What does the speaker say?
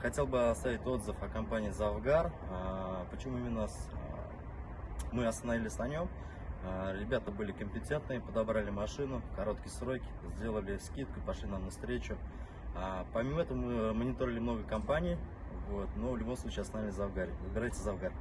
хотел бы оставить отзыв о компании Завгар. А, почему именно а, мы остановились на нем? А, ребята были компетентные, подобрали машину в короткие сроки, сделали скидку, пошли нам навстречу. встречу. Помимо этого мы мониторили много компаний, вот, но в любом случае остановились Завгар. Завгаре. Выбирайте Завгар.